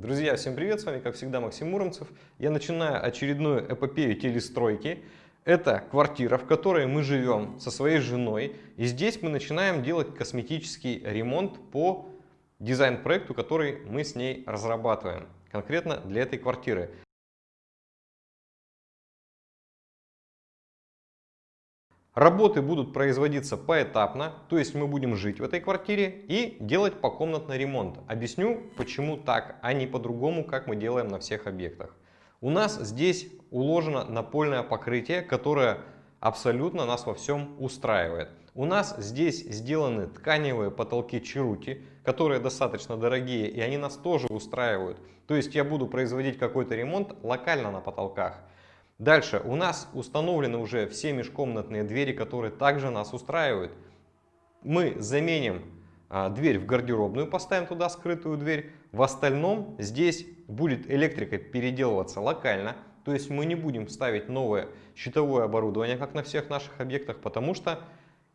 Друзья, всем привет! С вами, как всегда, Максим Муромцев. Я начинаю очередную эпопею телестройки. Это квартира, в которой мы живем со своей женой. И здесь мы начинаем делать косметический ремонт по дизайн-проекту, который мы с ней разрабатываем. Конкретно для этой квартиры. Работы будут производиться поэтапно, то есть мы будем жить в этой квартире и делать покомнатный ремонт. Объясню, почему так, а не по-другому, как мы делаем на всех объектах. У нас здесь уложено напольное покрытие, которое абсолютно нас во всем устраивает. У нас здесь сделаны тканевые потолки Чирути, которые достаточно дорогие, и они нас тоже устраивают. То есть я буду производить какой-то ремонт локально на потолках. Дальше у нас установлены уже все межкомнатные двери, которые также нас устраивают. Мы заменим а, дверь в гардеробную, поставим туда скрытую дверь. В остальном здесь будет электрика переделываться локально. То есть мы не будем ставить новое щитовое оборудование, как на всех наших объектах, потому что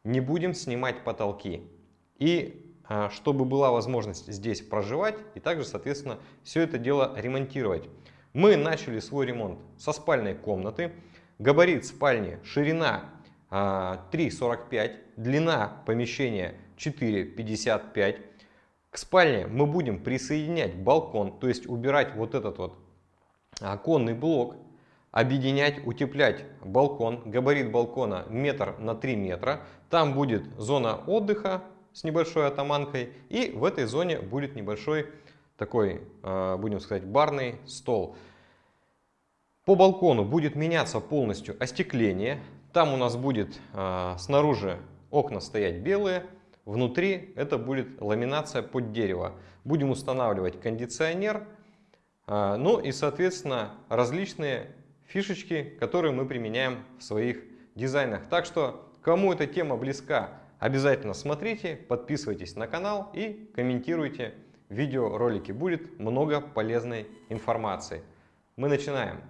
не будем снимать потолки. И а, чтобы была возможность здесь проживать и также, соответственно, все это дело ремонтировать. Мы начали свой ремонт со спальной комнаты. Габарит спальни, ширина 3,45, а, длина помещения 4,55. К спальне мы будем присоединять балкон, то есть убирать вот этот вот оконный блок, объединять, утеплять балкон. Габарит балкона метр на 3 метра. Там будет зона отдыха с небольшой атаманкой и в этой зоне будет небольшой такой, а, будем сказать, барный стол. По балкону будет меняться полностью остекление. Там у нас будет а, снаружи окна стоять белые, внутри это будет ламинация под дерево. Будем устанавливать кондиционер, а, ну и, соответственно, различные фишечки, которые мы применяем в своих дизайнах. Так что, кому эта тема близка, обязательно смотрите, подписывайтесь на канал и комментируйте видеоролики. Будет много полезной информации. Мы начинаем.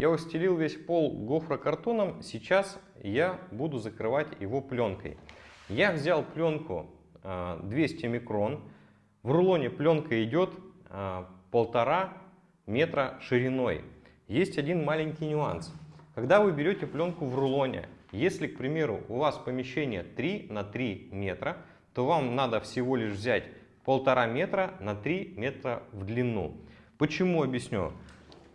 Я устелил весь пол гофрокартоном, сейчас я буду закрывать его пленкой. Я взял пленку 200 а, микрон, в рулоне пленка идет а, полтора метра шириной. Есть один маленький нюанс. Когда вы берете пленку в рулоне, если, к примеру, у вас помещение 3 на 3 метра, то вам надо всего лишь взять полтора метра на 3 метра в длину. Почему объясню?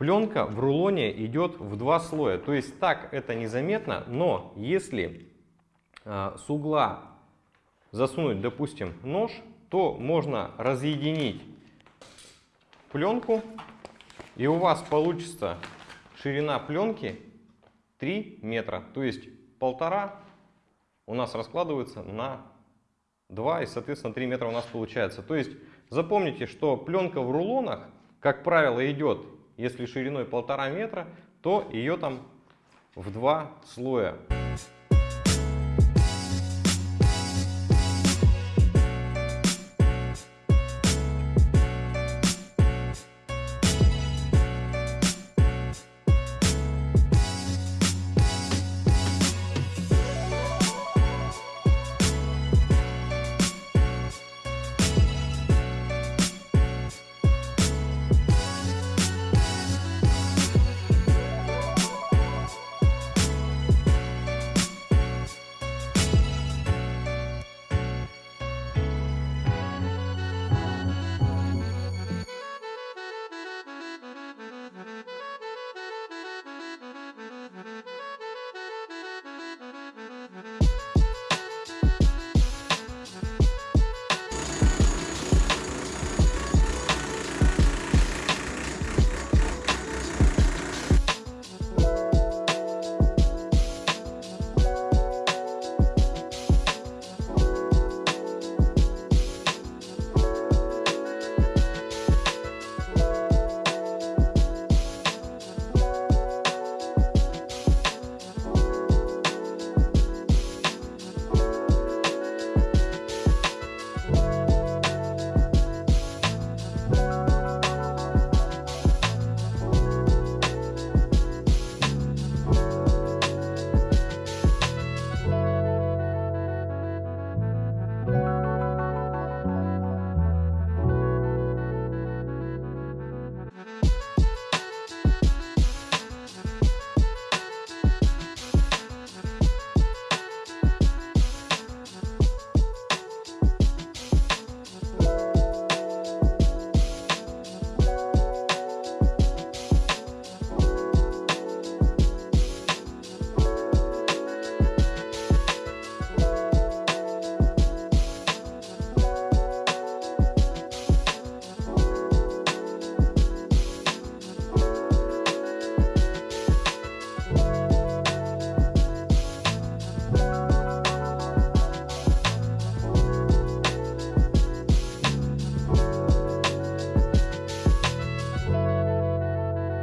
Пленка в рулоне идет в два слоя. То есть так это незаметно, но если э, с угла засунуть, допустим, нож, то можно разъединить пленку, и у вас получится ширина пленки 3 метра. То есть полтора у нас раскладывается на 2 и, соответственно, 3 метра у нас получается. То есть запомните, что пленка в рулонах, как правило, идет, если шириной полтора метра, то ее там в два слоя.